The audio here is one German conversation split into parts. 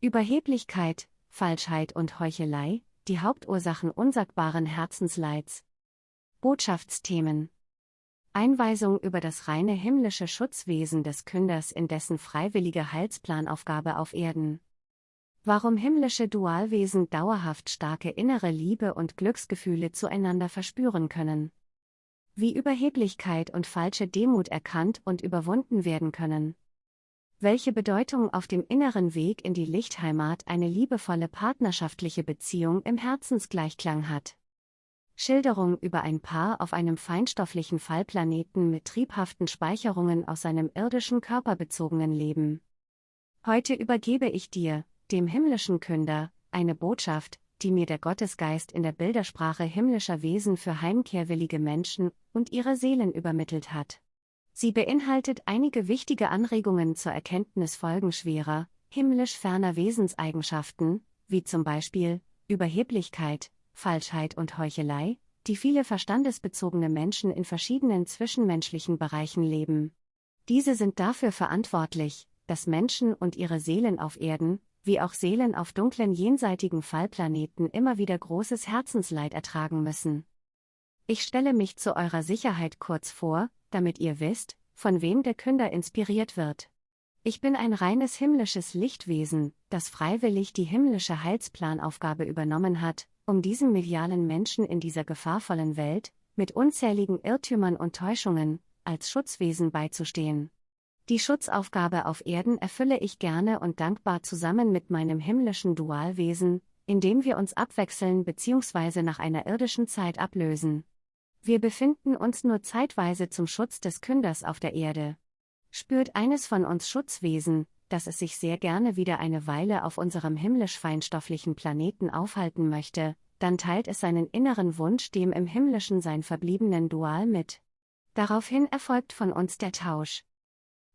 Überheblichkeit, Falschheit und Heuchelei, die Hauptursachen unsagbaren Herzensleids. Botschaftsthemen Einweisung über das reine himmlische Schutzwesen des Künders in dessen freiwillige Heilsplanaufgabe auf Erden. Warum himmlische Dualwesen dauerhaft starke innere Liebe und Glücksgefühle zueinander verspüren können. Wie Überheblichkeit und falsche Demut erkannt und überwunden werden können. Welche Bedeutung auf dem inneren Weg in die Lichtheimat eine liebevolle partnerschaftliche Beziehung im Herzensgleichklang hat. Schilderung über ein Paar auf einem feinstofflichen Fallplaneten mit triebhaften Speicherungen aus seinem irdischen körperbezogenen Leben. Heute übergebe ich dir, dem himmlischen Künder, eine Botschaft, die mir der Gottesgeist in der Bildersprache himmlischer Wesen für heimkehrwillige Menschen und ihre Seelen übermittelt hat. Sie beinhaltet einige wichtige Anregungen zur Erkenntnis folgenschwerer, himmlisch ferner Wesenseigenschaften, wie zum Beispiel Überheblichkeit, Falschheit und Heuchelei, die viele verstandesbezogene Menschen in verschiedenen zwischenmenschlichen Bereichen leben. Diese sind dafür verantwortlich, dass Menschen und ihre Seelen auf Erden, wie auch Seelen auf dunklen jenseitigen Fallplaneten immer wieder großes Herzensleid ertragen müssen. Ich stelle mich zu eurer Sicherheit kurz vor, damit ihr wisst, von wem der Künder inspiriert wird. Ich bin ein reines himmlisches Lichtwesen, das freiwillig die himmlische Heilsplanaufgabe übernommen hat, um diesem medialen Menschen in dieser gefahrvollen Welt, mit unzähligen Irrtümern und Täuschungen, als Schutzwesen beizustehen. Die Schutzaufgabe auf Erden erfülle ich gerne und dankbar zusammen mit meinem himmlischen Dualwesen, indem wir uns abwechseln bzw. nach einer irdischen Zeit ablösen. Wir befinden uns nur zeitweise zum Schutz des Künders auf der Erde. Spürt eines von uns Schutzwesen, dass es sich sehr gerne wieder eine Weile auf unserem himmlisch-feinstofflichen Planeten aufhalten möchte, dann teilt es seinen inneren Wunsch dem im himmlischen sein verbliebenen Dual mit. Daraufhin erfolgt von uns der Tausch.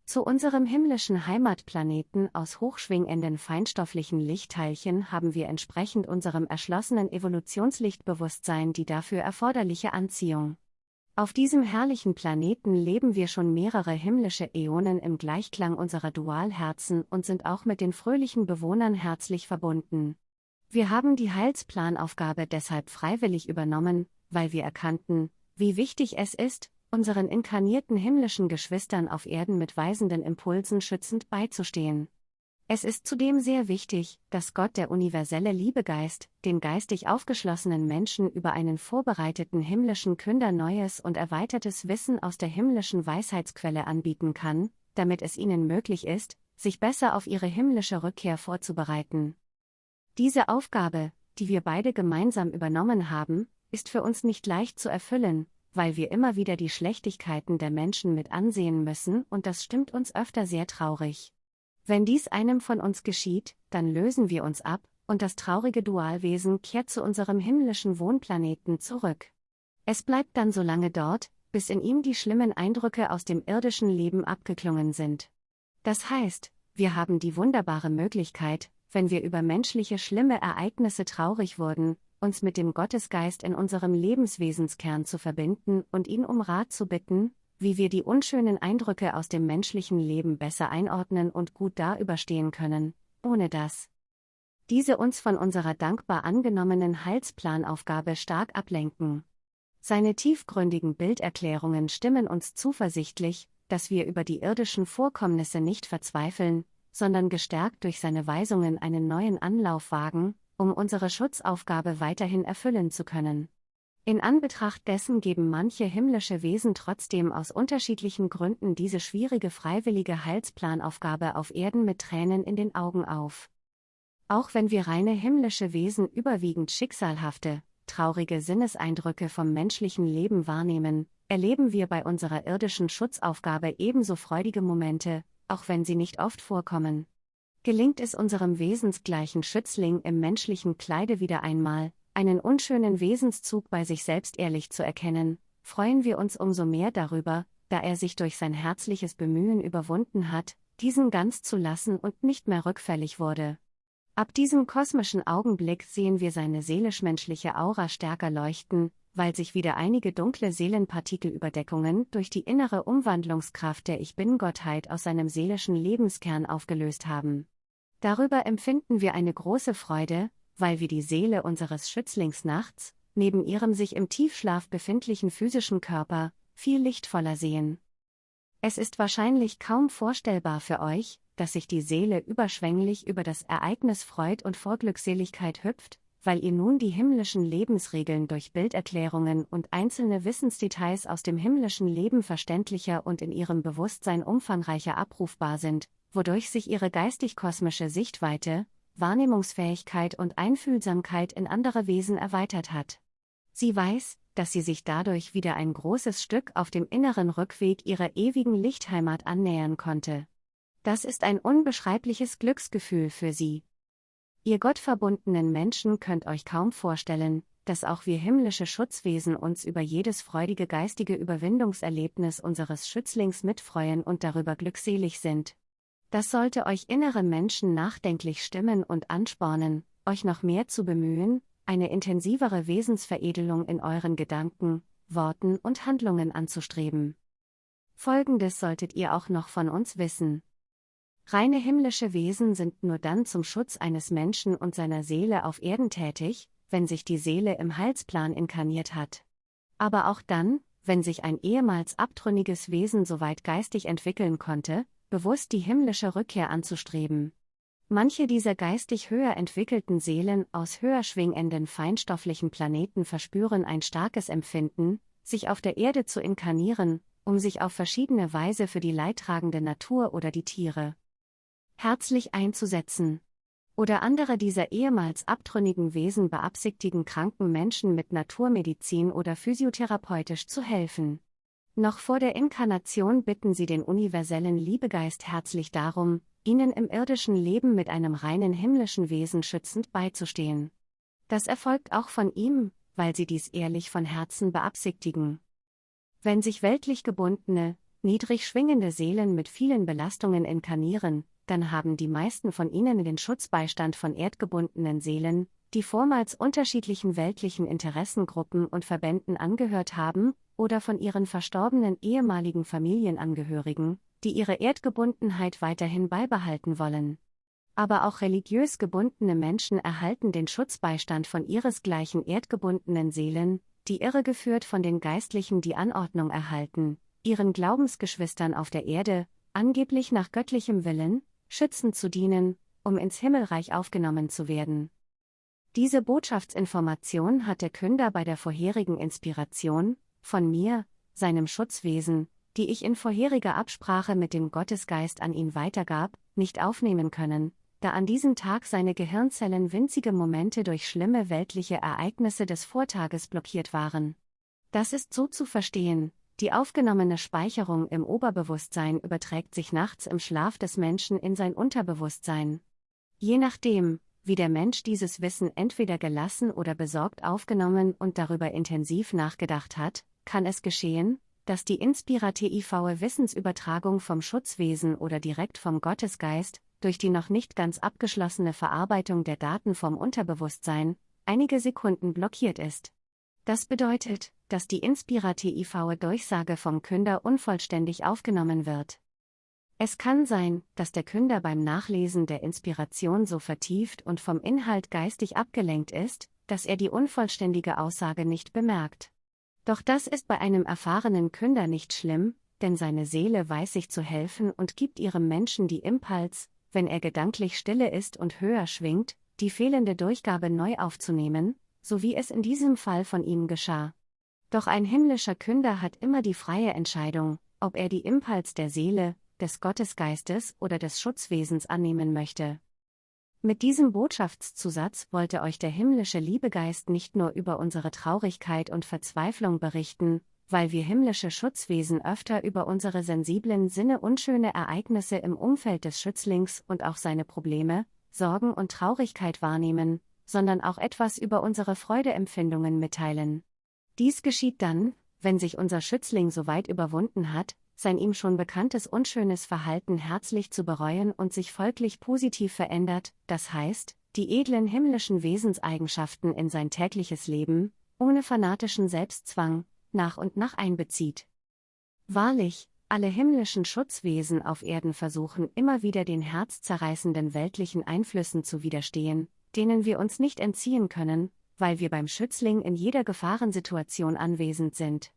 Zu unserem himmlischen Heimatplaneten aus hochschwingenden feinstofflichen Lichtteilchen haben wir entsprechend unserem erschlossenen Evolutionslichtbewusstsein die dafür erforderliche Anziehung. Auf diesem herrlichen Planeten leben wir schon mehrere himmlische Äonen im Gleichklang unserer Dualherzen und sind auch mit den fröhlichen Bewohnern herzlich verbunden. Wir haben die Heilsplanaufgabe deshalb freiwillig übernommen, weil wir erkannten, wie wichtig es ist, unseren inkarnierten himmlischen Geschwistern auf Erden mit weisenden Impulsen schützend beizustehen. Es ist zudem sehr wichtig, dass Gott der universelle Liebegeist, den geistig aufgeschlossenen Menschen über einen vorbereiteten himmlischen Künder neues und erweitertes Wissen aus der himmlischen Weisheitsquelle anbieten kann, damit es ihnen möglich ist, sich besser auf ihre himmlische Rückkehr vorzubereiten. Diese Aufgabe, die wir beide gemeinsam übernommen haben, ist für uns nicht leicht zu erfüllen, weil wir immer wieder die Schlechtigkeiten der Menschen mit ansehen müssen und das stimmt uns öfter sehr traurig. Wenn dies einem von uns geschieht, dann lösen wir uns ab, und das traurige Dualwesen kehrt zu unserem himmlischen Wohnplaneten zurück. Es bleibt dann so lange dort, bis in ihm die schlimmen Eindrücke aus dem irdischen Leben abgeklungen sind. Das heißt, wir haben die wunderbare Möglichkeit, wenn wir über menschliche schlimme Ereignisse traurig wurden, uns mit dem Gottesgeist in unserem Lebenswesenskern zu verbinden und ihn um Rat zu bitten, wie wir die unschönen Eindrücke aus dem menschlichen Leben besser einordnen und gut da überstehen können, ohne dass diese uns von unserer dankbar angenommenen Heilsplanaufgabe stark ablenken. Seine tiefgründigen Bilderklärungen stimmen uns zuversichtlich, dass wir über die irdischen Vorkommnisse nicht verzweifeln, sondern gestärkt durch seine Weisungen einen neuen Anlauf wagen, um unsere Schutzaufgabe weiterhin erfüllen zu können. In Anbetracht dessen geben manche himmlische Wesen trotzdem aus unterschiedlichen Gründen diese schwierige freiwillige Heilsplanaufgabe auf Erden mit Tränen in den Augen auf. Auch wenn wir reine himmlische Wesen überwiegend schicksalhafte, traurige Sinneseindrücke vom menschlichen Leben wahrnehmen, erleben wir bei unserer irdischen Schutzaufgabe ebenso freudige Momente, auch wenn sie nicht oft vorkommen. Gelingt es unserem wesensgleichen Schützling im menschlichen Kleide wieder einmal, einen unschönen Wesenszug bei sich selbst ehrlich zu erkennen, freuen wir uns umso mehr darüber, da er sich durch sein herzliches Bemühen überwunden hat, diesen ganz zu lassen und nicht mehr rückfällig wurde. Ab diesem kosmischen Augenblick sehen wir seine seelisch-menschliche Aura stärker leuchten, weil sich wieder einige dunkle Seelenpartikelüberdeckungen durch die innere Umwandlungskraft der Ich Bin-Gottheit aus seinem seelischen Lebenskern aufgelöst haben. Darüber empfinden wir eine große Freude, weil wir die Seele unseres Schützlings nachts, neben ihrem sich im Tiefschlaf befindlichen physischen Körper, viel lichtvoller sehen. Es ist wahrscheinlich kaum vorstellbar für euch, dass sich die Seele überschwänglich über das Ereignis freut und vor Glückseligkeit hüpft, weil ihr nun die himmlischen Lebensregeln durch Bilderklärungen und einzelne Wissensdetails aus dem himmlischen Leben verständlicher und in ihrem Bewusstsein umfangreicher abrufbar sind, wodurch sich ihre geistig-kosmische Sichtweite, Wahrnehmungsfähigkeit und Einfühlsamkeit in andere Wesen erweitert hat. Sie weiß, dass sie sich dadurch wieder ein großes Stück auf dem inneren Rückweg ihrer ewigen Lichtheimat annähern konnte. Das ist ein unbeschreibliches Glücksgefühl für sie. Ihr gottverbundenen Menschen könnt euch kaum vorstellen, dass auch wir himmlische Schutzwesen uns über jedes freudige geistige Überwindungserlebnis unseres Schützlings mitfreuen und darüber glückselig sind. Das sollte euch innere Menschen nachdenklich stimmen und anspornen, euch noch mehr zu bemühen, eine intensivere Wesensveredelung in euren Gedanken, Worten und Handlungen anzustreben. Folgendes solltet ihr auch noch von uns wissen. Reine himmlische Wesen sind nur dann zum Schutz eines Menschen und seiner Seele auf Erden tätig, wenn sich die Seele im Heilsplan inkarniert hat. Aber auch dann, wenn sich ein ehemals abtrünniges Wesen so weit geistig entwickeln konnte, bewusst die himmlische Rückkehr anzustreben. Manche dieser geistig höher entwickelten Seelen aus höher schwingenden feinstofflichen Planeten verspüren ein starkes Empfinden, sich auf der Erde zu inkarnieren, um sich auf verschiedene Weise für die leidtragende Natur oder die Tiere herzlich einzusetzen. Oder andere dieser ehemals abtrünnigen Wesen beabsichtigen kranken Menschen mit Naturmedizin oder physiotherapeutisch zu helfen. Noch vor der Inkarnation bitten sie den universellen Liebegeist herzlich darum, ihnen im irdischen Leben mit einem reinen himmlischen Wesen schützend beizustehen. Das erfolgt auch von ihm, weil sie dies ehrlich von Herzen beabsichtigen. Wenn sich weltlich gebundene, niedrig schwingende Seelen mit vielen Belastungen inkarnieren, dann haben die meisten von ihnen den Schutzbeistand von erdgebundenen Seelen, die vormals unterschiedlichen weltlichen Interessengruppen und Verbänden angehört haben, oder von ihren verstorbenen ehemaligen Familienangehörigen, die ihre Erdgebundenheit weiterhin beibehalten wollen. Aber auch religiös gebundene Menschen erhalten den Schutzbeistand von ihresgleichen erdgebundenen Seelen, die irregeführt von den Geistlichen die Anordnung erhalten, ihren Glaubensgeschwistern auf der Erde, angeblich nach göttlichem Willen, schützend zu dienen, um ins Himmelreich aufgenommen zu werden. Diese Botschaftsinformation hat der Künder bei der vorherigen Inspiration, von mir, seinem Schutzwesen, die ich in vorheriger Absprache mit dem Gottesgeist an ihn weitergab, nicht aufnehmen können, da an diesem Tag seine Gehirnzellen winzige Momente durch schlimme weltliche Ereignisse des Vortages blockiert waren. Das ist so zu verstehen, die aufgenommene Speicherung im Oberbewusstsein überträgt sich nachts im Schlaf des Menschen in sein Unterbewusstsein. Je nachdem, wie der Mensch dieses Wissen entweder gelassen oder besorgt aufgenommen und darüber intensiv nachgedacht hat, kann es geschehen, dass die inspirative Wissensübertragung vom Schutzwesen oder direkt vom Gottesgeist, durch die noch nicht ganz abgeschlossene Verarbeitung der Daten vom Unterbewusstsein, einige Sekunden blockiert ist. Das bedeutet, dass die inspirative Durchsage vom Künder unvollständig aufgenommen wird. Es kann sein, dass der Künder beim Nachlesen der Inspiration so vertieft und vom Inhalt geistig abgelenkt ist, dass er die unvollständige Aussage nicht bemerkt. Doch das ist bei einem erfahrenen Künder nicht schlimm, denn seine Seele weiß sich zu helfen und gibt ihrem Menschen die Impuls, wenn er gedanklich stille ist und höher schwingt, die fehlende Durchgabe neu aufzunehmen, so wie es in diesem Fall von ihm geschah. Doch ein himmlischer Künder hat immer die freie Entscheidung, ob er die Impuls der Seele, des Gottesgeistes oder des Schutzwesens annehmen möchte. Mit diesem Botschaftszusatz wollte euch der himmlische Liebegeist nicht nur über unsere Traurigkeit und Verzweiflung berichten, weil wir himmlische Schutzwesen öfter über unsere sensiblen Sinne unschöne Ereignisse im Umfeld des Schützlings und auch seine Probleme, Sorgen und Traurigkeit wahrnehmen, sondern auch etwas über unsere Freudeempfindungen mitteilen. Dies geschieht dann, wenn sich unser Schützling so weit überwunden hat, sein ihm schon bekanntes unschönes Verhalten herzlich zu bereuen und sich folglich positiv verändert, das heißt, die edlen himmlischen Wesenseigenschaften in sein tägliches Leben, ohne fanatischen Selbstzwang, nach und nach einbezieht. Wahrlich, Alle himmlischen Schutzwesen auf Erden versuchen immer wieder den herzzerreißenden weltlichen Einflüssen zu widerstehen, denen wir uns nicht entziehen können, weil wir beim Schützling in jeder Gefahrensituation anwesend sind.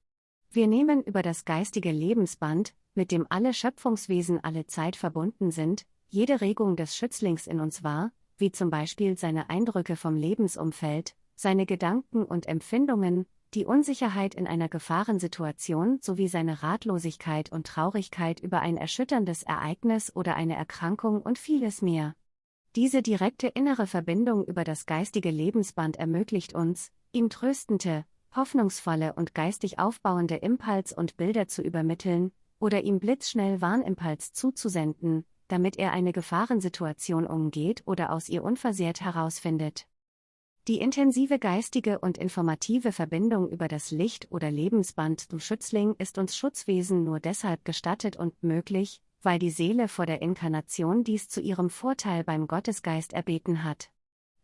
Wir nehmen über das geistige Lebensband, mit dem alle Schöpfungswesen alle Zeit verbunden sind, jede Regung des Schützlings in uns wahr, wie zum Beispiel seine Eindrücke vom Lebensumfeld, seine Gedanken und Empfindungen, die Unsicherheit in einer Gefahrensituation sowie seine Ratlosigkeit und Traurigkeit über ein erschütterndes Ereignis oder eine Erkrankung und vieles mehr. Diese direkte innere Verbindung über das geistige Lebensband ermöglicht uns, ihm tröstende, hoffnungsvolle und geistig aufbauende Impuls und Bilder zu übermitteln, oder ihm blitzschnell Warnimpuls zuzusenden, damit er eine Gefahrensituation umgeht oder aus ihr unversehrt herausfindet. Die intensive geistige und informative Verbindung über das Licht- oder Lebensband zum Schützling ist uns Schutzwesen nur deshalb gestattet und möglich, weil die Seele vor der Inkarnation dies zu ihrem Vorteil beim Gottesgeist erbeten hat.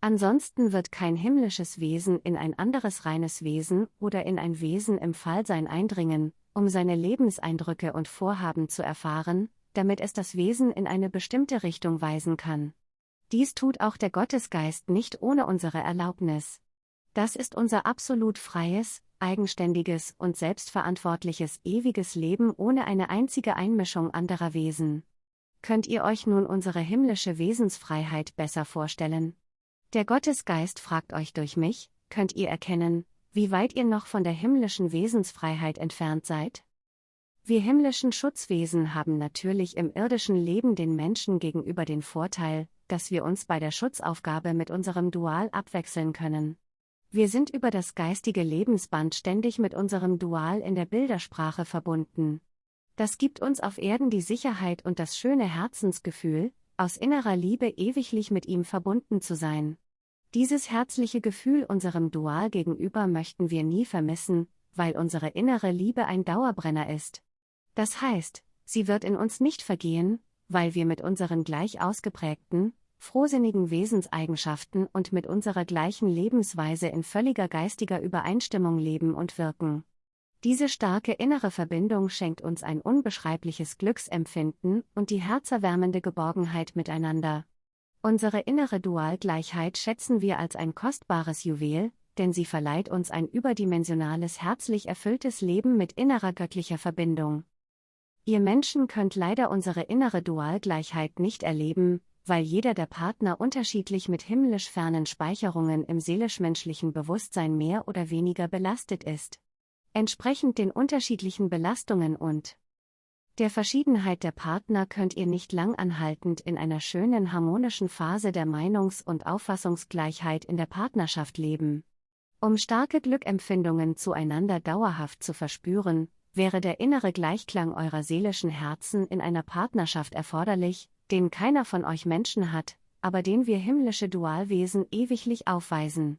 Ansonsten wird kein himmlisches Wesen in ein anderes reines Wesen oder in ein Wesen im Fallsein eindringen, um seine Lebenseindrücke und Vorhaben zu erfahren, damit es das Wesen in eine bestimmte Richtung weisen kann. Dies tut auch der Gottesgeist nicht ohne unsere Erlaubnis. Das ist unser absolut freies, eigenständiges und selbstverantwortliches ewiges Leben ohne eine einzige Einmischung anderer Wesen. Könnt ihr euch nun unsere himmlische Wesensfreiheit besser vorstellen? Der Gottesgeist fragt euch durch mich, könnt ihr erkennen, wie weit ihr noch von der himmlischen Wesensfreiheit entfernt seid? Wir himmlischen Schutzwesen haben natürlich im irdischen Leben den Menschen gegenüber den Vorteil, dass wir uns bei der Schutzaufgabe mit unserem Dual abwechseln können. Wir sind über das geistige Lebensband ständig mit unserem Dual in der Bildersprache verbunden. Das gibt uns auf Erden die Sicherheit und das schöne Herzensgefühl, aus innerer Liebe ewiglich mit ihm verbunden zu sein. Dieses herzliche Gefühl unserem Dual gegenüber möchten wir nie vermissen, weil unsere innere Liebe ein Dauerbrenner ist. Das heißt, sie wird in uns nicht vergehen, weil wir mit unseren gleich ausgeprägten, frohsinnigen Wesenseigenschaften und mit unserer gleichen Lebensweise in völliger geistiger Übereinstimmung leben und wirken. Diese starke innere Verbindung schenkt uns ein unbeschreibliches Glücksempfinden und die herzerwärmende Geborgenheit miteinander. Unsere innere Dualgleichheit schätzen wir als ein kostbares Juwel, denn sie verleiht uns ein überdimensionales herzlich erfülltes Leben mit innerer göttlicher Verbindung. Ihr Menschen könnt leider unsere innere Dualgleichheit nicht erleben, weil jeder der Partner unterschiedlich mit himmlisch fernen Speicherungen im seelisch-menschlichen Bewusstsein mehr oder weniger belastet ist. Entsprechend den unterschiedlichen Belastungen und der Verschiedenheit der Partner könnt ihr nicht langanhaltend in einer schönen harmonischen Phase der Meinungs- und Auffassungsgleichheit in der Partnerschaft leben. Um starke Glückempfindungen zueinander dauerhaft zu verspüren, wäre der innere Gleichklang eurer seelischen Herzen in einer Partnerschaft erforderlich, den keiner von euch Menschen hat, aber den wir himmlische Dualwesen ewiglich aufweisen.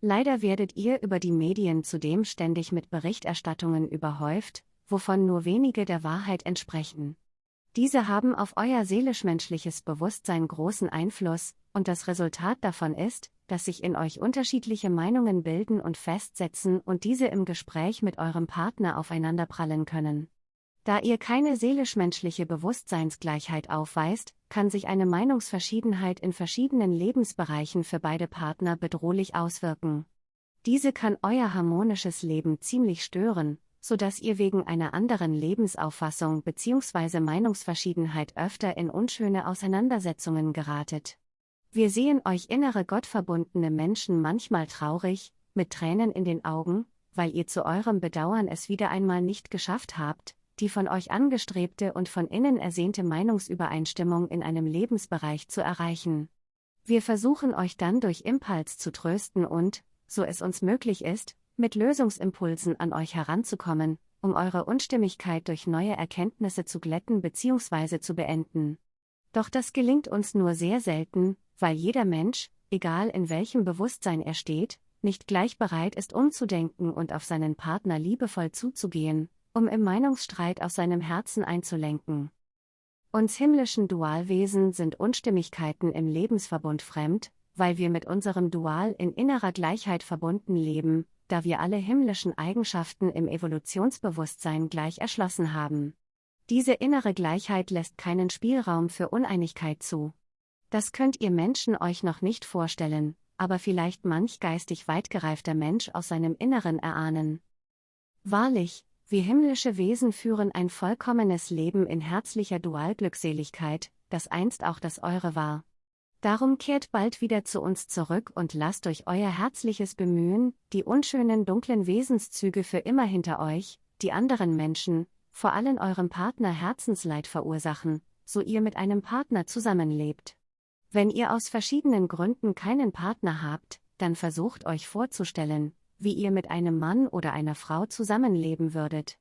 Leider werdet ihr über die Medien zudem ständig mit Berichterstattungen überhäuft, wovon nur wenige der Wahrheit entsprechen. Diese haben auf euer seelisch-menschliches Bewusstsein großen Einfluss, und das Resultat davon ist, dass sich in euch unterschiedliche Meinungen bilden und festsetzen und diese im Gespräch mit eurem Partner aufeinanderprallen können. Da ihr keine seelisch-menschliche Bewusstseinsgleichheit aufweist, kann sich eine Meinungsverschiedenheit in verschiedenen Lebensbereichen für beide Partner bedrohlich auswirken. Diese kann euer harmonisches Leben ziemlich stören, so dass ihr wegen einer anderen Lebensauffassung bzw. Meinungsverschiedenheit öfter in unschöne Auseinandersetzungen geratet. Wir sehen euch innere gottverbundene Menschen manchmal traurig, mit Tränen in den Augen, weil ihr zu eurem Bedauern es wieder einmal nicht geschafft habt, die von euch angestrebte und von innen ersehnte Meinungsübereinstimmung in einem Lebensbereich zu erreichen. Wir versuchen euch dann durch Impuls zu trösten und, so es uns möglich ist, mit Lösungsimpulsen an euch heranzukommen, um eure Unstimmigkeit durch neue Erkenntnisse zu glätten bzw. zu beenden. Doch das gelingt uns nur sehr selten, weil jeder Mensch, egal in welchem Bewusstsein er steht, nicht gleich bereit ist umzudenken und auf seinen Partner liebevoll zuzugehen, um im Meinungsstreit aus seinem Herzen einzulenken. Uns himmlischen Dualwesen sind Unstimmigkeiten im Lebensverbund fremd, weil wir mit unserem Dual in innerer Gleichheit verbunden leben, da wir alle himmlischen Eigenschaften im Evolutionsbewusstsein gleich erschlossen haben. Diese innere Gleichheit lässt keinen Spielraum für Uneinigkeit zu. Das könnt ihr Menschen euch noch nicht vorstellen, aber vielleicht manch geistig weitgereifter Mensch aus seinem Inneren erahnen. Wahrlich, wir himmlische Wesen führen ein vollkommenes Leben in herzlicher Dualglückseligkeit, das einst auch das eure war. Darum kehrt bald wieder zu uns zurück und lasst durch euer herzliches Bemühen die unschönen dunklen Wesenszüge für immer hinter euch, die anderen Menschen, vor allem eurem Partner Herzensleid verursachen, so ihr mit einem Partner zusammenlebt. Wenn ihr aus verschiedenen Gründen keinen Partner habt, dann versucht euch vorzustellen, wie ihr mit einem Mann oder einer Frau zusammenleben würdet.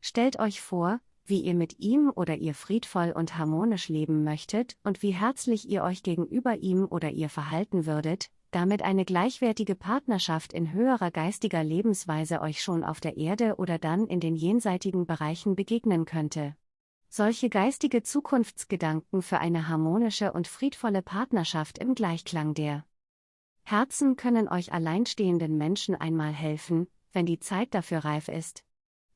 Stellt euch vor, wie ihr mit ihm oder ihr friedvoll und harmonisch leben möchtet und wie herzlich ihr euch gegenüber ihm oder ihr verhalten würdet, damit eine gleichwertige Partnerschaft in höherer geistiger Lebensweise euch schon auf der Erde oder dann in den jenseitigen Bereichen begegnen könnte. Solche geistige Zukunftsgedanken für eine harmonische und friedvolle Partnerschaft im Gleichklang der Herzen können euch alleinstehenden Menschen einmal helfen, wenn die Zeit dafür reif ist.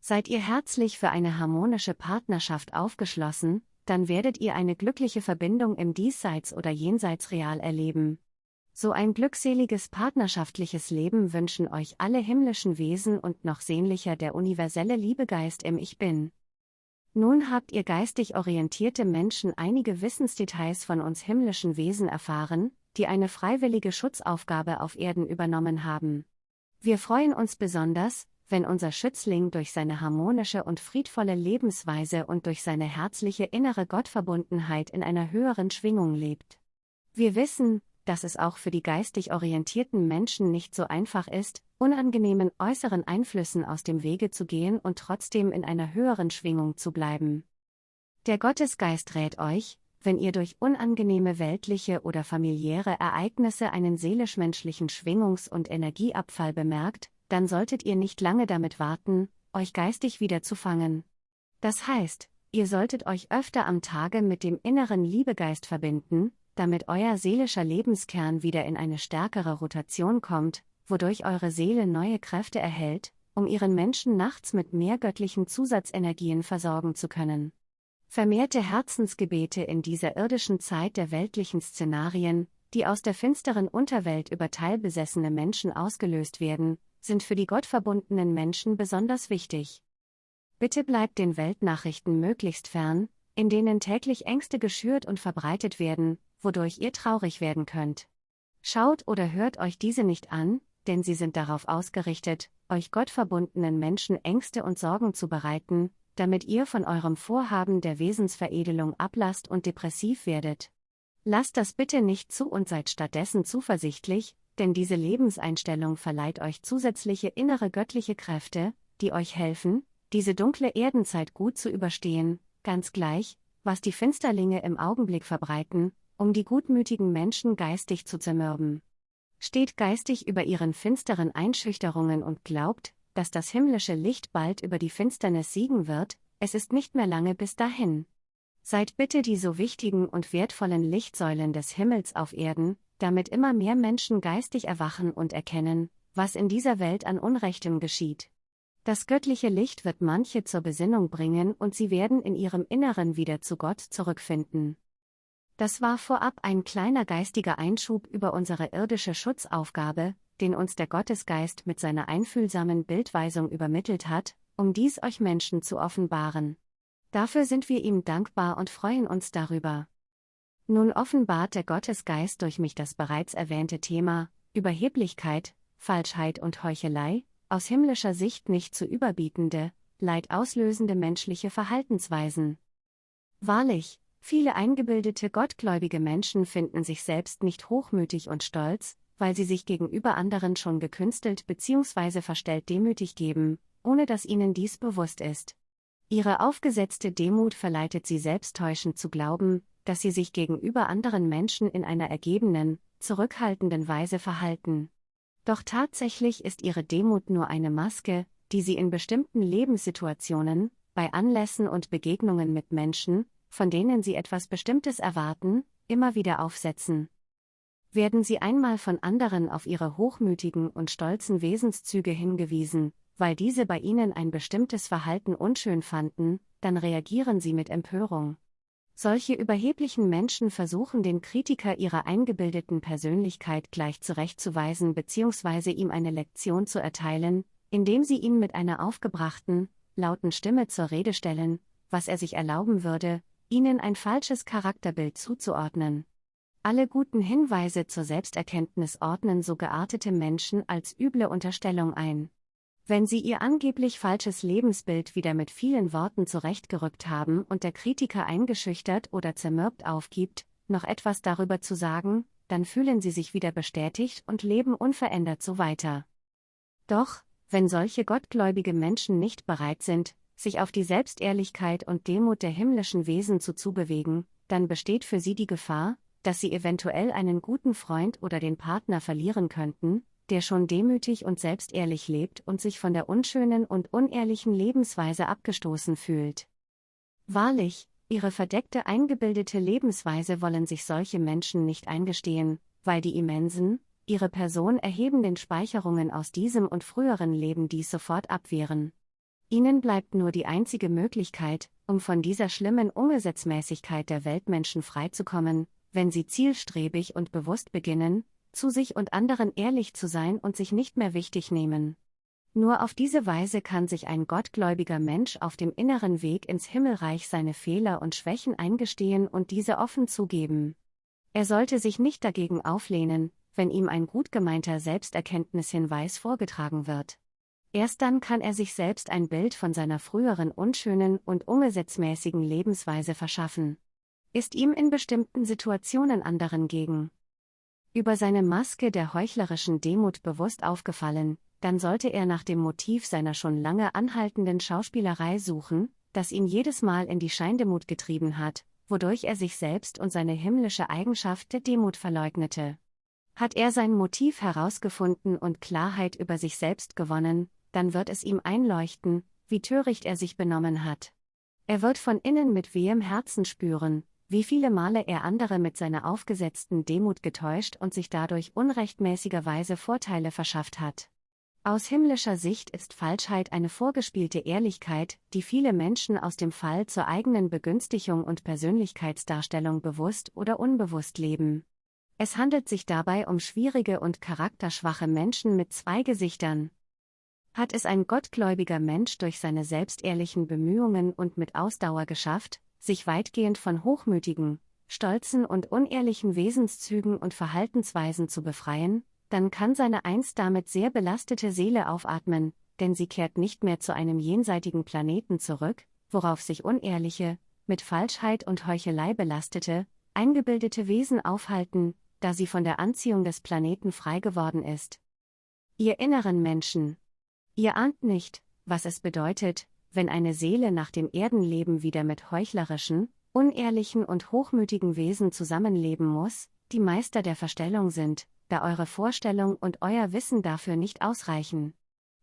Seid ihr herzlich für eine harmonische Partnerschaft aufgeschlossen, dann werdet ihr eine glückliche Verbindung im Diesseits oder Jenseits real erleben. So ein glückseliges partnerschaftliches Leben wünschen euch alle himmlischen Wesen und noch sehnlicher der universelle Liebegeist im Ich Bin. Nun habt ihr geistig orientierte Menschen einige Wissensdetails von uns himmlischen Wesen erfahren, die eine freiwillige Schutzaufgabe auf Erden übernommen haben. Wir freuen uns besonders, wenn unser Schützling durch seine harmonische und friedvolle Lebensweise und durch seine herzliche innere Gottverbundenheit in einer höheren Schwingung lebt. Wir wissen, dass es auch für die geistig orientierten Menschen nicht so einfach ist, unangenehmen äußeren Einflüssen aus dem Wege zu gehen und trotzdem in einer höheren Schwingung zu bleiben. Der Gottesgeist rät euch, wenn ihr durch unangenehme weltliche oder familiäre Ereignisse einen seelisch-menschlichen Schwingungs- und Energieabfall bemerkt, dann solltet ihr nicht lange damit warten, euch geistig wieder zu fangen. Das heißt, ihr solltet euch öfter am Tage mit dem inneren Liebegeist verbinden, damit euer seelischer Lebenskern wieder in eine stärkere Rotation kommt, wodurch eure Seele neue Kräfte erhält, um ihren Menschen nachts mit mehr göttlichen Zusatzenergien versorgen zu können. Vermehrte Herzensgebete in dieser irdischen Zeit der weltlichen Szenarien, die aus der finsteren Unterwelt über teilbesessene Menschen ausgelöst werden, sind für die gottverbundenen Menschen besonders wichtig. Bitte bleibt den Weltnachrichten möglichst fern, in denen täglich Ängste geschürt und verbreitet werden, wodurch ihr traurig werden könnt. Schaut oder hört euch diese nicht an, denn sie sind darauf ausgerichtet, euch gottverbundenen Menschen Ängste und Sorgen zu bereiten, damit ihr von eurem Vorhaben der Wesensveredelung ablasst und depressiv werdet. Lasst das bitte nicht zu und seid stattdessen zuversichtlich, denn diese Lebenseinstellung verleiht euch zusätzliche innere göttliche Kräfte, die euch helfen, diese dunkle Erdenzeit gut zu überstehen, ganz gleich, was die Finsterlinge im Augenblick verbreiten, um die gutmütigen Menschen geistig zu zermürben. Steht geistig über ihren finsteren Einschüchterungen und glaubt, dass das himmlische Licht bald über die Finsternis siegen wird, es ist nicht mehr lange bis dahin. Seid bitte die so wichtigen und wertvollen Lichtsäulen des Himmels auf Erden, damit immer mehr Menschen geistig erwachen und erkennen, was in dieser Welt an Unrechtem geschieht. Das göttliche Licht wird manche zur Besinnung bringen und sie werden in ihrem Inneren wieder zu Gott zurückfinden. Das war vorab ein kleiner geistiger Einschub über unsere irdische Schutzaufgabe, den uns der Gottesgeist mit seiner einfühlsamen Bildweisung übermittelt hat, um dies euch Menschen zu offenbaren. Dafür sind wir ihm dankbar und freuen uns darüber. Nun offenbart der Gottesgeist durch mich das bereits erwähnte Thema Überheblichkeit, Falschheit und Heuchelei, aus himmlischer Sicht nicht zu überbietende, leidauslösende menschliche Verhaltensweisen. Wahrlich, viele eingebildete gottgläubige Menschen finden sich selbst nicht hochmütig und stolz, weil sie sich gegenüber anderen schon gekünstelt bzw. verstellt demütig geben, ohne dass ihnen dies bewusst ist. Ihre aufgesetzte Demut verleitet sie selbsttäuschend zu glauben, dass sie sich gegenüber anderen Menschen in einer ergebenen, zurückhaltenden Weise verhalten. Doch tatsächlich ist ihre Demut nur eine Maske, die sie in bestimmten Lebenssituationen, bei Anlässen und Begegnungen mit Menschen, von denen sie etwas Bestimmtes erwarten, immer wieder aufsetzen. Werden sie einmal von anderen auf ihre hochmütigen und stolzen Wesenszüge hingewiesen, weil diese bei ihnen ein bestimmtes Verhalten unschön fanden, dann reagieren sie mit Empörung. Solche überheblichen Menschen versuchen den Kritiker ihrer eingebildeten Persönlichkeit gleich zurechtzuweisen bzw. ihm eine Lektion zu erteilen, indem sie ihn mit einer aufgebrachten, lauten Stimme zur Rede stellen, was er sich erlauben würde, ihnen ein falsches Charakterbild zuzuordnen. Alle guten Hinweise zur Selbsterkenntnis ordnen so geartete Menschen als üble Unterstellung ein. Wenn sie ihr angeblich falsches Lebensbild wieder mit vielen Worten zurechtgerückt haben und der Kritiker eingeschüchtert oder zermürbt aufgibt, noch etwas darüber zu sagen, dann fühlen sie sich wieder bestätigt und leben unverändert so weiter. Doch, wenn solche gottgläubige Menschen nicht bereit sind, sich auf die Selbstehrlichkeit und Demut der himmlischen Wesen zuzubewegen, dann besteht für sie die Gefahr, dass sie eventuell einen guten Freund oder den Partner verlieren könnten, der schon demütig und selbstehrlich lebt und sich von der unschönen und unehrlichen Lebensweise abgestoßen fühlt. Wahrlich, ihre verdeckte eingebildete Lebensweise wollen sich solche Menschen nicht eingestehen, weil die immensen, ihre Person erhebenden Speicherungen aus diesem und früheren Leben dies sofort abwehren. Ihnen bleibt nur die einzige Möglichkeit, um von dieser schlimmen Ungesetzmäßigkeit der Weltmenschen freizukommen, wenn sie zielstrebig und bewusst beginnen, zu sich und anderen ehrlich zu sein und sich nicht mehr wichtig nehmen. Nur auf diese Weise kann sich ein gottgläubiger Mensch auf dem inneren Weg ins Himmelreich seine Fehler und Schwächen eingestehen und diese offen zugeben. Er sollte sich nicht dagegen auflehnen, wenn ihm ein gut gemeinter Selbsterkenntnishinweis vorgetragen wird. Erst dann kann er sich selbst ein Bild von seiner früheren unschönen und ungesetzmäßigen Lebensweise verschaffen ist ihm in bestimmten Situationen anderen gegen über seine Maske der heuchlerischen Demut bewusst aufgefallen, dann sollte er nach dem Motiv seiner schon lange anhaltenden Schauspielerei suchen, das ihn jedes Mal in die Scheindemut getrieben hat, wodurch er sich selbst und seine himmlische Eigenschaft der Demut verleugnete. Hat er sein Motiv herausgefunden und Klarheit über sich selbst gewonnen, dann wird es ihm einleuchten, wie töricht er sich benommen hat. Er wird von innen mit wehem Herzen spüren, wie viele Male er andere mit seiner aufgesetzten Demut getäuscht und sich dadurch unrechtmäßigerweise Vorteile verschafft hat. Aus himmlischer Sicht ist Falschheit eine vorgespielte Ehrlichkeit, die viele Menschen aus dem Fall zur eigenen Begünstigung und Persönlichkeitsdarstellung bewusst oder unbewusst leben. Es handelt sich dabei um schwierige und charakterschwache Menschen mit zwei Gesichtern. Hat es ein gottgläubiger Mensch durch seine selbstehrlichen Bemühungen und mit Ausdauer geschafft, sich weitgehend von hochmütigen, stolzen und unehrlichen Wesenszügen und Verhaltensweisen zu befreien, dann kann seine einst damit sehr belastete Seele aufatmen, denn sie kehrt nicht mehr zu einem jenseitigen Planeten zurück, worauf sich unehrliche, mit Falschheit und Heuchelei belastete, eingebildete Wesen aufhalten, da sie von der Anziehung des Planeten frei geworden ist. Ihr inneren Menschen. Ihr ahnt nicht, was es bedeutet, wenn eine Seele nach dem Erdenleben wieder mit heuchlerischen, unehrlichen und hochmütigen Wesen zusammenleben muss, die Meister der Verstellung sind, da eure Vorstellung und euer Wissen dafür nicht ausreichen.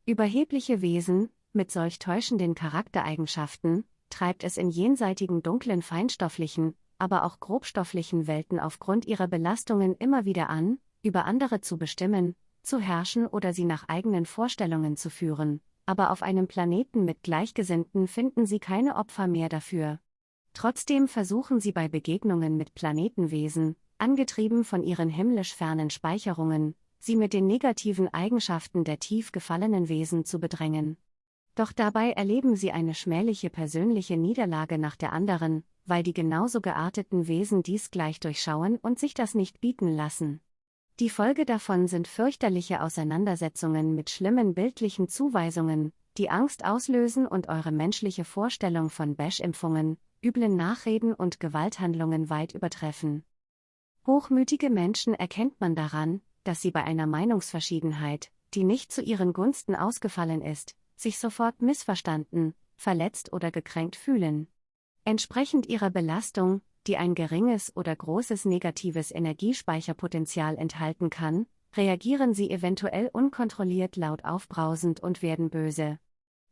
Überhebliche Wesen, mit solch täuschenden Charaktereigenschaften, treibt es in jenseitigen dunklen feinstofflichen, aber auch grobstofflichen Welten aufgrund ihrer Belastungen immer wieder an, über andere zu bestimmen, zu herrschen oder sie nach eigenen Vorstellungen zu führen, aber auf einem Planeten mit Gleichgesinnten finden sie keine Opfer mehr dafür. Trotzdem versuchen sie bei Begegnungen mit Planetenwesen, angetrieben von ihren himmlisch fernen Speicherungen, sie mit den negativen Eigenschaften der tief gefallenen Wesen zu bedrängen. Doch dabei erleben sie eine schmähliche persönliche Niederlage nach der anderen, weil die genauso gearteten Wesen dies gleich durchschauen und sich das nicht bieten lassen. Die Folge davon sind fürchterliche Auseinandersetzungen mit schlimmen bildlichen Zuweisungen, die Angst auslösen und eure menschliche Vorstellung von Bash-Impfungen, üblen Nachreden und Gewalthandlungen weit übertreffen. Hochmütige Menschen erkennt man daran, dass sie bei einer Meinungsverschiedenheit, die nicht zu ihren Gunsten ausgefallen ist, sich sofort missverstanden, verletzt oder gekränkt fühlen. Entsprechend ihrer Belastung, die ein geringes oder großes negatives Energiespeicherpotenzial enthalten kann, reagieren sie eventuell unkontrolliert laut aufbrausend und werden böse.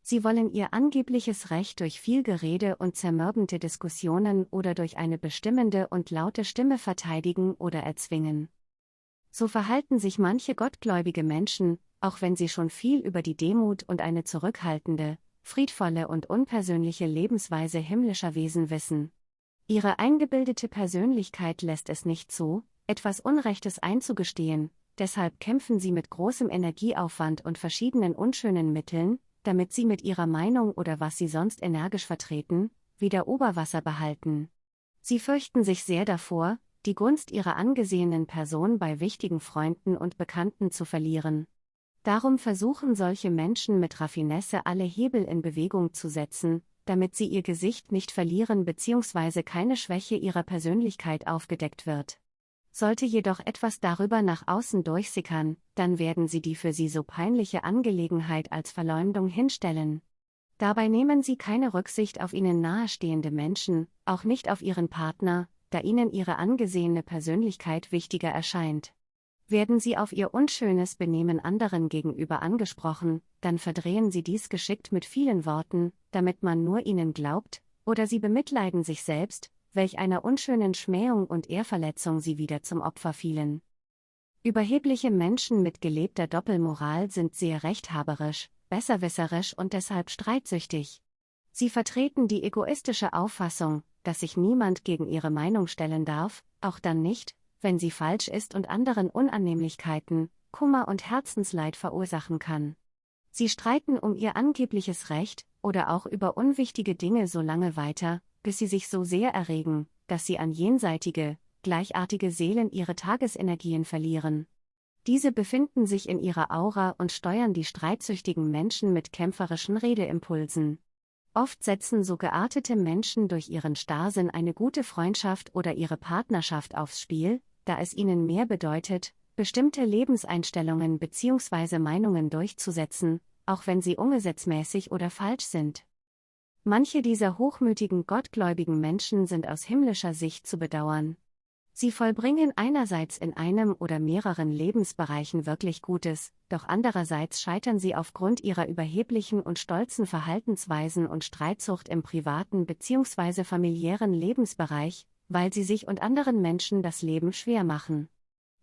Sie wollen ihr angebliches Recht durch viel Gerede und zermürbende Diskussionen oder durch eine bestimmende und laute Stimme verteidigen oder erzwingen. So verhalten sich manche gottgläubige Menschen, auch wenn sie schon viel über die Demut und eine zurückhaltende, friedvolle und unpersönliche Lebensweise himmlischer Wesen wissen. Ihre eingebildete Persönlichkeit lässt es nicht zu, etwas Unrechtes einzugestehen, deshalb kämpfen sie mit großem Energieaufwand und verschiedenen unschönen Mitteln, damit sie mit ihrer Meinung oder was sie sonst energisch vertreten, wieder Oberwasser behalten. Sie fürchten sich sehr davor, die Gunst ihrer angesehenen Person bei wichtigen Freunden und Bekannten zu verlieren. Darum versuchen solche Menschen mit Raffinesse alle Hebel in Bewegung zu setzen, damit sie ihr Gesicht nicht verlieren bzw. keine Schwäche ihrer Persönlichkeit aufgedeckt wird. Sollte jedoch etwas darüber nach außen durchsickern, dann werden sie die für sie so peinliche Angelegenheit als Verleumdung hinstellen. Dabei nehmen sie keine Rücksicht auf ihnen nahestehende Menschen, auch nicht auf ihren Partner, da ihnen ihre angesehene Persönlichkeit wichtiger erscheint. Werden sie auf ihr unschönes Benehmen anderen gegenüber angesprochen, dann verdrehen sie dies geschickt mit vielen Worten, damit man nur ihnen glaubt, oder sie bemitleiden sich selbst, welch einer unschönen Schmähung und Ehrverletzung sie wieder zum Opfer fielen. Überhebliche Menschen mit gelebter Doppelmoral sind sehr rechthaberisch, besserwisserisch und deshalb streitsüchtig. Sie vertreten die egoistische Auffassung, dass sich niemand gegen ihre Meinung stellen darf, auch dann nicht, wenn sie falsch ist und anderen Unannehmlichkeiten, Kummer und Herzensleid verursachen kann. Sie streiten um ihr angebliches Recht oder auch über unwichtige Dinge so lange weiter, bis sie sich so sehr erregen, dass sie an jenseitige, gleichartige Seelen ihre Tagesenergien verlieren. Diese befinden sich in ihrer Aura und steuern die streitsüchtigen Menschen mit kämpferischen Redeimpulsen. Oft setzen so geartete Menschen durch ihren Starrsinn eine gute Freundschaft oder ihre Partnerschaft aufs Spiel, da es ihnen mehr bedeutet, bestimmte Lebenseinstellungen bzw. Meinungen durchzusetzen, auch wenn sie umgesetzmäßig oder falsch sind. Manche dieser hochmütigen gottgläubigen Menschen sind aus himmlischer Sicht zu bedauern. Sie vollbringen einerseits in einem oder mehreren Lebensbereichen wirklich Gutes, doch andererseits scheitern sie aufgrund ihrer überheblichen und stolzen Verhaltensweisen und Streitsucht im privaten bzw. familiären Lebensbereich, weil sie sich und anderen Menschen das Leben schwer machen.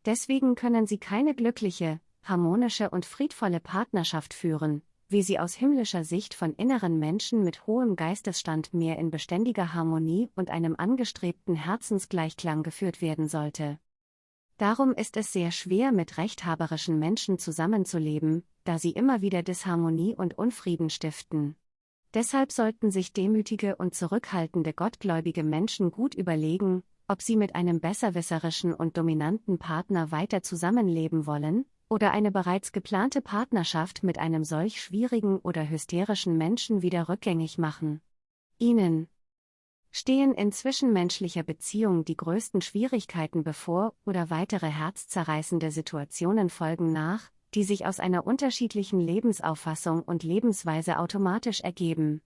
Deswegen können sie keine glückliche, harmonische und friedvolle Partnerschaft führen, wie sie aus himmlischer Sicht von inneren Menschen mit hohem Geistesstand mehr in beständiger Harmonie und einem angestrebten Herzensgleichklang geführt werden sollte. Darum ist es sehr schwer, mit rechthaberischen Menschen zusammenzuleben, da sie immer wieder Disharmonie und Unfrieden stiften. Deshalb sollten sich demütige und zurückhaltende gottgläubige Menschen gut überlegen, ob sie mit einem besserwisserischen und dominanten Partner weiter zusammenleben wollen, oder eine bereits geplante Partnerschaft mit einem solch schwierigen oder hysterischen Menschen wieder rückgängig machen. Ihnen stehen in zwischenmenschlicher Beziehung die größten Schwierigkeiten bevor oder weitere herzzerreißende Situationen folgen nach, die sich aus einer unterschiedlichen Lebensauffassung und Lebensweise automatisch ergeben.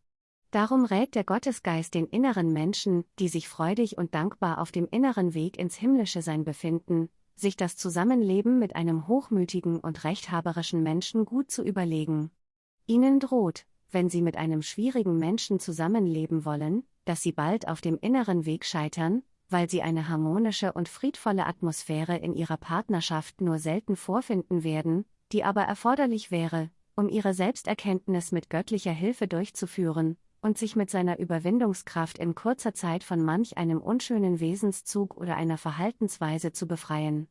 Darum rät der Gottesgeist den inneren Menschen, die sich freudig und dankbar auf dem inneren Weg ins himmlische Sein befinden, sich das Zusammenleben mit einem hochmütigen und rechthaberischen Menschen gut zu überlegen. Ihnen droht, wenn Sie mit einem schwierigen Menschen zusammenleben wollen, dass Sie bald auf dem inneren Weg scheitern, weil Sie eine harmonische und friedvolle Atmosphäre in Ihrer Partnerschaft nur selten vorfinden werden, die aber erforderlich wäre, um Ihre Selbsterkenntnis mit göttlicher Hilfe durchzuführen, und sich mit seiner Überwindungskraft in kurzer Zeit von manch einem unschönen Wesenszug oder einer Verhaltensweise zu befreien.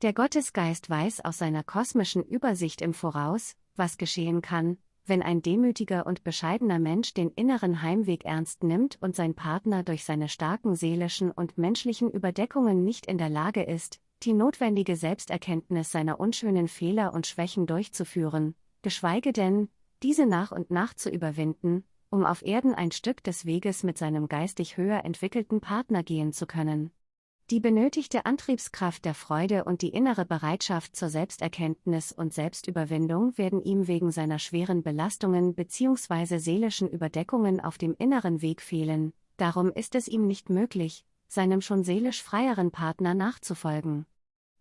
Der Gottesgeist weiß aus seiner kosmischen Übersicht im Voraus, was geschehen kann, wenn ein demütiger und bescheidener Mensch den inneren Heimweg ernst nimmt und sein Partner durch seine starken seelischen und menschlichen Überdeckungen nicht in der Lage ist, die notwendige Selbsterkenntnis seiner unschönen Fehler und Schwächen durchzuführen, geschweige denn, diese nach und nach zu überwinden, um auf Erden ein Stück des Weges mit seinem geistig höher entwickelten Partner gehen zu können. Die benötigte Antriebskraft der Freude und die innere Bereitschaft zur Selbsterkenntnis und Selbstüberwindung werden ihm wegen seiner schweren Belastungen bzw. seelischen Überdeckungen auf dem inneren Weg fehlen, darum ist es ihm nicht möglich, seinem schon seelisch freieren Partner nachzufolgen.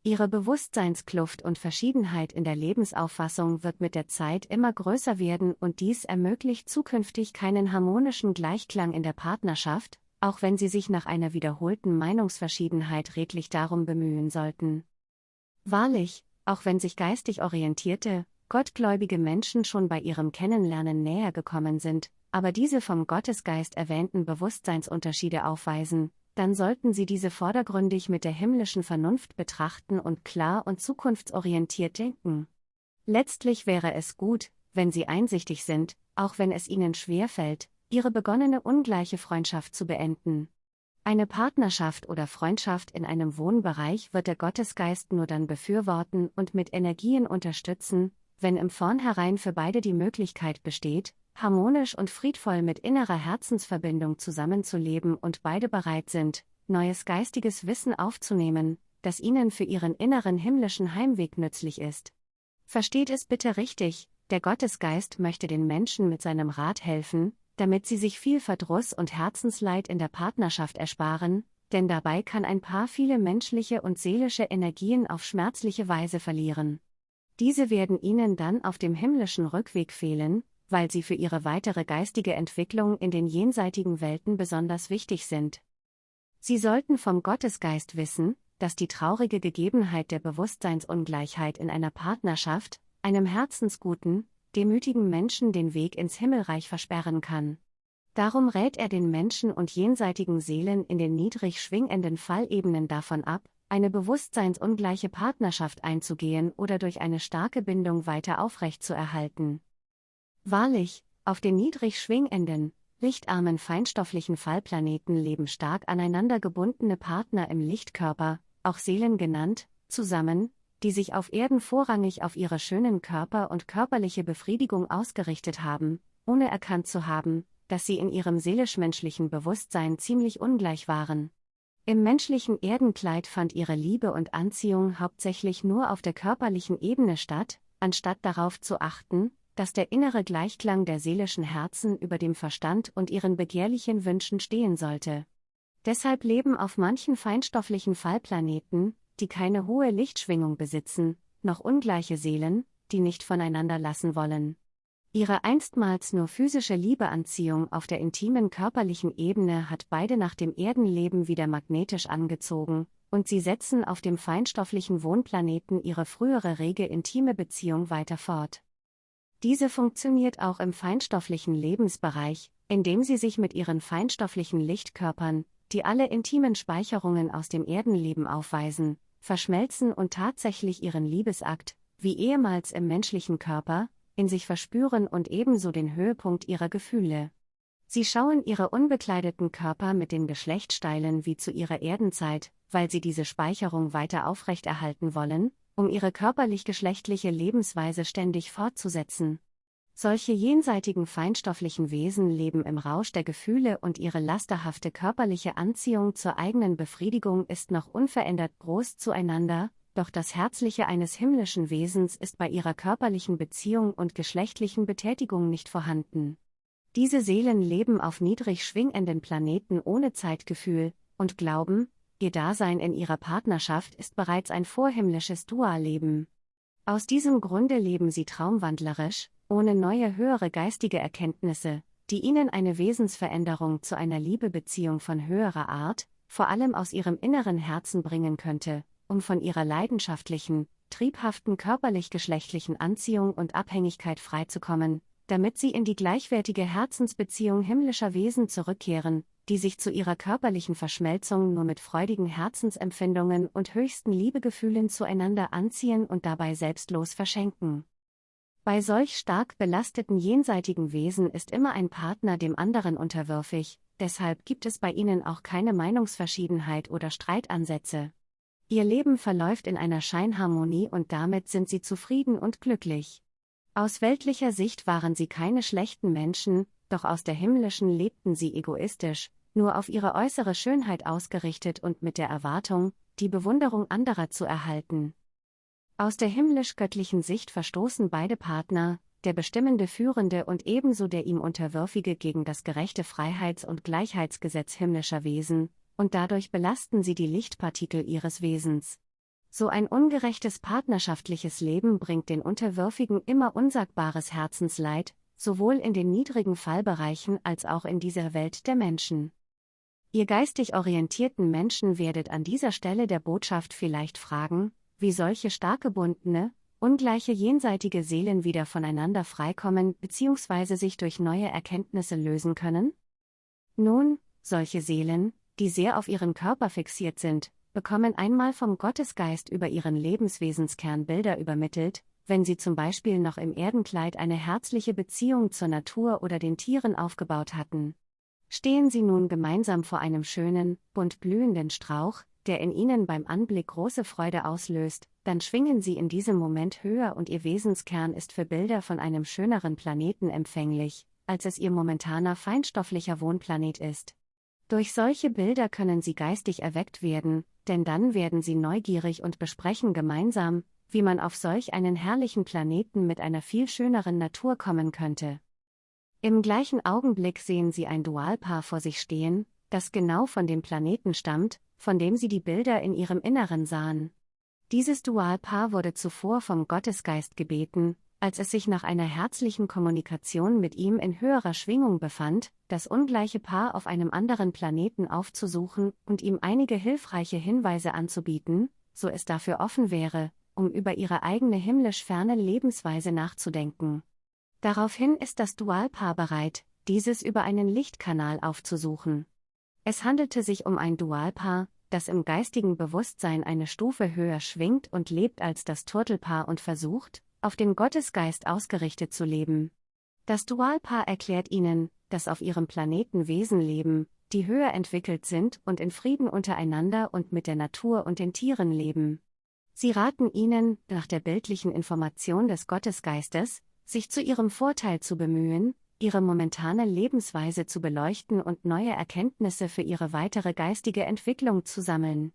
Ihre Bewusstseinskluft und Verschiedenheit in der Lebensauffassung wird mit der Zeit immer größer werden und dies ermöglicht zukünftig keinen harmonischen Gleichklang in der Partnerschaft, auch wenn sie sich nach einer wiederholten Meinungsverschiedenheit redlich darum bemühen sollten. Wahrlich, auch wenn sich geistig orientierte, gottgläubige Menschen schon bei ihrem Kennenlernen näher gekommen sind, aber diese vom Gottesgeist erwähnten Bewusstseinsunterschiede aufweisen, dann sollten sie diese vordergründig mit der himmlischen Vernunft betrachten und klar und zukunftsorientiert denken. Letztlich wäre es gut, wenn sie einsichtig sind, auch wenn es ihnen schwerfällt, ihre begonnene ungleiche Freundschaft zu beenden. Eine Partnerschaft oder Freundschaft in einem Wohnbereich wird der Gottesgeist nur dann befürworten und mit Energien unterstützen, wenn im Vornherein für beide die Möglichkeit besteht, harmonisch und friedvoll mit innerer Herzensverbindung zusammenzuleben und beide bereit sind, neues geistiges Wissen aufzunehmen, das ihnen für ihren inneren himmlischen Heimweg nützlich ist. Versteht es bitte richtig, der Gottesgeist möchte den Menschen mit seinem Rat helfen, damit sie sich viel Verdruss und Herzensleid in der Partnerschaft ersparen, denn dabei kann ein Paar viele menschliche und seelische Energien auf schmerzliche Weise verlieren. Diese werden ihnen dann auf dem himmlischen Rückweg fehlen, weil sie für ihre weitere geistige Entwicklung in den jenseitigen Welten besonders wichtig sind. Sie sollten vom Gottesgeist wissen, dass die traurige Gegebenheit der Bewusstseinsungleichheit in einer Partnerschaft, einem herzensguten, demütigen Menschen den Weg ins Himmelreich versperren kann. Darum rät er den Menschen und jenseitigen Seelen in den niedrig schwingenden Fallebenen davon ab, eine bewusstseinsungleiche Partnerschaft einzugehen oder durch eine starke Bindung weiter aufrechtzuerhalten. Wahrlich, auf den niedrig schwingenden, lichtarmen feinstofflichen Fallplaneten leben stark aneinander gebundene Partner im Lichtkörper, auch Seelen genannt, zusammen, die sich auf Erden vorrangig auf ihre schönen Körper und körperliche Befriedigung ausgerichtet haben, ohne erkannt zu haben, dass sie in ihrem seelisch-menschlichen Bewusstsein ziemlich ungleich waren. Im menschlichen Erdenkleid fand ihre Liebe und Anziehung hauptsächlich nur auf der körperlichen Ebene statt, anstatt darauf zu achten, dass der innere Gleichklang der seelischen Herzen über dem Verstand und ihren begehrlichen Wünschen stehen sollte. Deshalb leben auf manchen feinstofflichen Fallplaneten, die keine hohe Lichtschwingung besitzen, noch ungleiche Seelen, die nicht voneinander lassen wollen. Ihre einstmals nur physische Liebeanziehung auf der intimen körperlichen Ebene hat beide nach dem Erdenleben wieder magnetisch angezogen, und sie setzen auf dem feinstofflichen Wohnplaneten ihre frühere rege intime Beziehung weiter fort. Diese funktioniert auch im feinstofflichen Lebensbereich, indem sie sich mit ihren feinstofflichen Lichtkörpern, die alle intimen Speicherungen aus dem Erdenleben aufweisen, verschmelzen und tatsächlich ihren Liebesakt, wie ehemals im menschlichen Körper, in sich verspüren und ebenso den Höhepunkt ihrer Gefühle. Sie schauen ihre unbekleideten Körper mit den Geschlechtsteilen wie zu ihrer Erdenzeit, weil sie diese Speicherung weiter aufrechterhalten wollen, um ihre körperlich-geschlechtliche Lebensweise ständig fortzusetzen. Solche jenseitigen feinstofflichen Wesen leben im Rausch der Gefühle und ihre lasterhafte körperliche Anziehung zur eigenen Befriedigung ist noch unverändert groß zueinander, doch das Herzliche eines himmlischen Wesens ist bei ihrer körperlichen Beziehung und geschlechtlichen Betätigung nicht vorhanden. Diese Seelen leben auf niedrig schwingenden Planeten ohne Zeitgefühl und glauben, Ihr Dasein in ihrer Partnerschaft ist bereits ein vorhimmlisches Dualleben. Aus diesem Grunde leben sie traumwandlerisch, ohne neue höhere geistige Erkenntnisse, die ihnen eine Wesensveränderung zu einer Liebebeziehung von höherer Art, vor allem aus ihrem inneren Herzen bringen könnte, um von ihrer leidenschaftlichen, triebhaften körperlich-geschlechtlichen Anziehung und Abhängigkeit freizukommen, damit sie in die gleichwertige Herzensbeziehung himmlischer Wesen zurückkehren, die sich zu ihrer körperlichen Verschmelzung nur mit freudigen Herzensempfindungen und höchsten Liebegefühlen zueinander anziehen und dabei selbstlos verschenken. Bei solch stark belasteten jenseitigen Wesen ist immer ein Partner dem anderen unterwürfig, deshalb gibt es bei ihnen auch keine Meinungsverschiedenheit oder Streitansätze. Ihr Leben verläuft in einer Scheinharmonie und damit sind sie zufrieden und glücklich. Aus weltlicher Sicht waren sie keine schlechten Menschen, doch aus der himmlischen lebten sie egoistisch, nur auf ihre äußere Schönheit ausgerichtet und mit der Erwartung, die Bewunderung anderer zu erhalten. Aus der himmlisch-göttlichen Sicht verstoßen beide Partner, der bestimmende Führende und ebenso der ihm Unterwürfige gegen das gerechte Freiheits- und Gleichheitsgesetz himmlischer Wesen, und dadurch belasten sie die Lichtpartikel ihres Wesens. So ein ungerechtes partnerschaftliches Leben bringt den Unterwürfigen immer unsagbares Herzensleid, sowohl in den niedrigen Fallbereichen als auch in dieser Welt der Menschen. Ihr geistig orientierten Menschen werdet an dieser Stelle der Botschaft vielleicht fragen, wie solche stark gebundene, ungleiche jenseitige Seelen wieder voneinander freikommen bzw. sich durch neue Erkenntnisse lösen können? Nun, solche Seelen, die sehr auf ihren Körper fixiert sind, bekommen einmal vom Gottesgeist über ihren Lebenswesenskern Bilder übermittelt, wenn sie zum Beispiel noch im Erdenkleid eine herzliche Beziehung zur Natur oder den Tieren aufgebaut hatten. Stehen sie nun gemeinsam vor einem schönen, bunt blühenden Strauch, der in ihnen beim Anblick große Freude auslöst, dann schwingen sie in diesem Moment höher und ihr Wesenskern ist für Bilder von einem schöneren Planeten empfänglich, als es ihr momentaner feinstofflicher Wohnplanet ist. Durch solche Bilder können sie geistig erweckt werden, denn dann werden sie neugierig und besprechen gemeinsam, wie man auf solch einen herrlichen Planeten mit einer viel schöneren Natur kommen könnte. Im gleichen Augenblick sehen sie ein Dualpaar vor sich stehen, das genau von dem Planeten stammt, von dem sie die Bilder in ihrem Inneren sahen. Dieses Dualpaar wurde zuvor vom Gottesgeist gebeten, als es sich nach einer herzlichen Kommunikation mit ihm in höherer Schwingung befand, das ungleiche Paar auf einem anderen Planeten aufzusuchen und ihm einige hilfreiche Hinweise anzubieten, so es dafür offen wäre, um über ihre eigene himmlisch ferne Lebensweise nachzudenken. Daraufhin ist das Dualpaar bereit, dieses über einen Lichtkanal aufzusuchen. Es handelte sich um ein Dualpaar, das im geistigen Bewusstsein eine Stufe höher schwingt und lebt als das Turtelpaar und versucht, auf den Gottesgeist ausgerichtet zu leben. Das Dualpaar erklärt ihnen, dass auf ihrem Planeten Wesen leben, die höher entwickelt sind und in Frieden untereinander und mit der Natur und den Tieren leben. Sie raten ihnen, nach der bildlichen Information des Gottesgeistes, sich zu ihrem Vorteil zu bemühen, ihre momentane Lebensweise zu beleuchten und neue Erkenntnisse für ihre weitere geistige Entwicklung zu sammeln.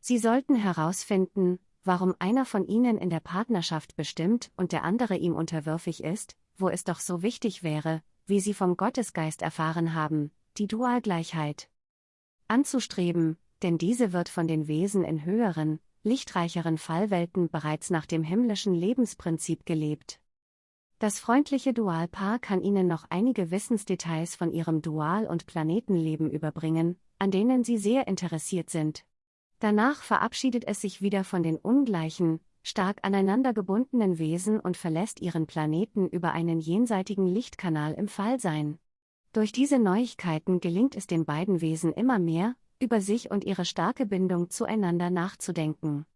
Sie sollten herausfinden, warum einer von ihnen in der Partnerschaft bestimmt und der andere ihm unterwürfig ist, wo es doch so wichtig wäre, wie sie vom Gottesgeist erfahren haben, die Dualgleichheit anzustreben, denn diese wird von den Wesen in höheren, lichtreicheren Fallwelten bereits nach dem himmlischen Lebensprinzip gelebt. Das freundliche Dualpaar kann Ihnen noch einige Wissensdetails von Ihrem Dual- und Planetenleben überbringen, an denen Sie sehr interessiert sind. Danach verabschiedet es sich wieder von den ungleichen, stark aneinander gebundenen Wesen und verlässt ihren Planeten über einen jenseitigen Lichtkanal im Fallsein. Durch diese Neuigkeiten gelingt es den beiden Wesen immer mehr, über sich und ihre starke Bindung zueinander nachzudenken.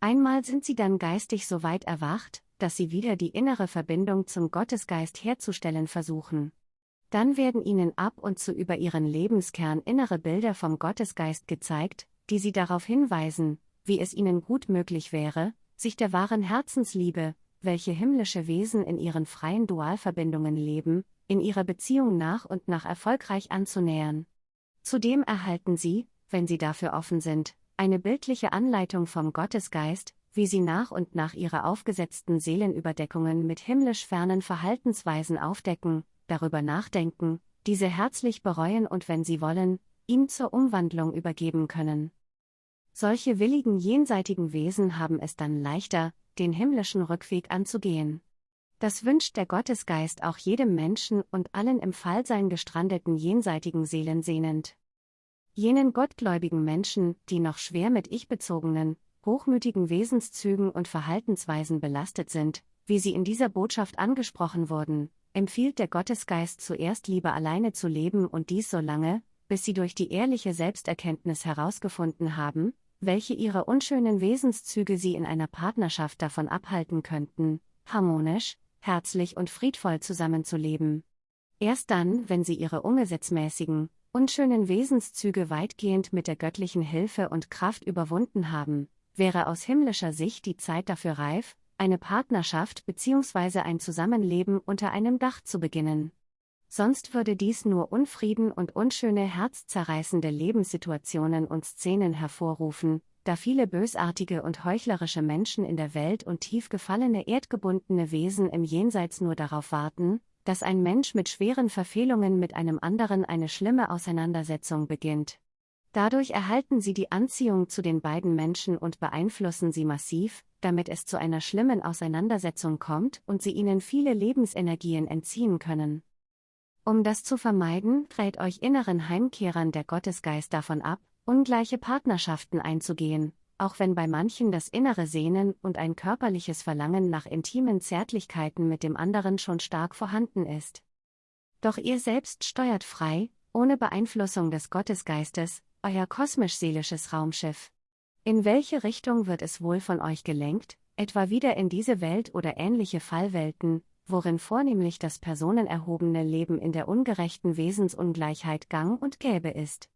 Einmal sind sie dann geistig so weit erwacht, dass sie wieder die innere Verbindung zum Gottesgeist herzustellen versuchen. Dann werden ihnen ab und zu über ihren Lebenskern innere Bilder vom Gottesgeist gezeigt, die sie darauf hinweisen, wie es ihnen gut möglich wäre, sich der wahren Herzensliebe, welche himmlische Wesen in ihren freien Dualverbindungen leben, in ihrer Beziehung nach und nach erfolgreich anzunähern. Zudem erhalten Sie, wenn Sie dafür offen sind, eine bildliche Anleitung vom Gottesgeist, wie Sie nach und nach Ihre aufgesetzten Seelenüberdeckungen mit himmlisch fernen Verhaltensweisen aufdecken, darüber nachdenken, diese herzlich bereuen und wenn Sie wollen, ihm zur Umwandlung übergeben können. Solche willigen jenseitigen Wesen haben es dann leichter, den himmlischen Rückweg anzugehen. Das wünscht der Gottesgeist auch jedem Menschen und allen im Fallsein gestrandeten jenseitigen Seelen sehnend. Jenen gottgläubigen Menschen, die noch schwer mit ich-bezogenen, hochmütigen Wesenszügen und Verhaltensweisen belastet sind, wie sie in dieser Botschaft angesprochen wurden, empfiehlt der Gottesgeist zuerst lieber alleine zu leben und dies so lange, bis sie durch die ehrliche Selbsterkenntnis herausgefunden haben, welche ihre unschönen Wesenszüge sie in einer Partnerschaft davon abhalten könnten, harmonisch, herzlich und friedvoll zusammenzuleben. Erst dann, wenn sie ihre ungesetzmäßigen, unschönen Wesenszüge weitgehend mit der göttlichen Hilfe und Kraft überwunden haben, wäre aus himmlischer Sicht die Zeit dafür reif, eine Partnerschaft bzw. ein Zusammenleben unter einem Dach zu beginnen. Sonst würde dies nur Unfrieden und unschöne herzzerreißende Lebenssituationen und Szenen hervorrufen, da viele bösartige und heuchlerische Menschen in der Welt und tief gefallene erdgebundene Wesen im Jenseits nur darauf warten, dass ein Mensch mit schweren Verfehlungen mit einem anderen eine schlimme Auseinandersetzung beginnt. Dadurch erhalten sie die Anziehung zu den beiden Menschen und beeinflussen sie massiv, damit es zu einer schlimmen Auseinandersetzung kommt und sie ihnen viele Lebensenergien entziehen können. Um das zu vermeiden, rät euch inneren Heimkehrern der Gottesgeist davon ab, ungleiche Partnerschaften einzugehen, auch wenn bei manchen das innere Sehnen und ein körperliches Verlangen nach intimen Zärtlichkeiten mit dem anderen schon stark vorhanden ist. Doch ihr selbst steuert frei, ohne Beeinflussung des Gottesgeistes, euer kosmisch-seelisches Raumschiff. In welche Richtung wird es wohl von euch gelenkt, etwa wieder in diese Welt oder ähnliche Fallwelten, worin vornehmlich das personenerhobene Leben in der ungerechten Wesensungleichheit gang und gäbe ist?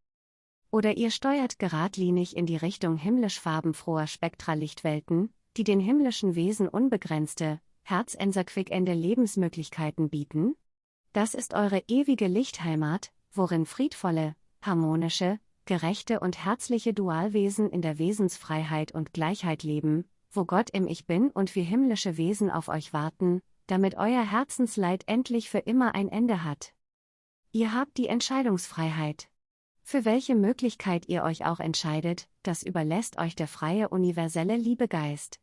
Oder ihr steuert geradlinig in die Richtung himmlisch farbenfroher Spektralichtwelten, die den himmlischen Wesen unbegrenzte, herzenserquickende Lebensmöglichkeiten bieten? Das ist eure ewige Lichtheimat, worin friedvolle, harmonische, gerechte und herzliche Dualwesen in der Wesensfreiheit und Gleichheit leben, wo Gott im Ich Bin und wir himmlische Wesen auf euch warten, damit euer Herzensleid endlich für immer ein Ende hat. Ihr habt die Entscheidungsfreiheit. Für welche Möglichkeit ihr euch auch entscheidet, das überlässt euch der freie universelle Liebegeist.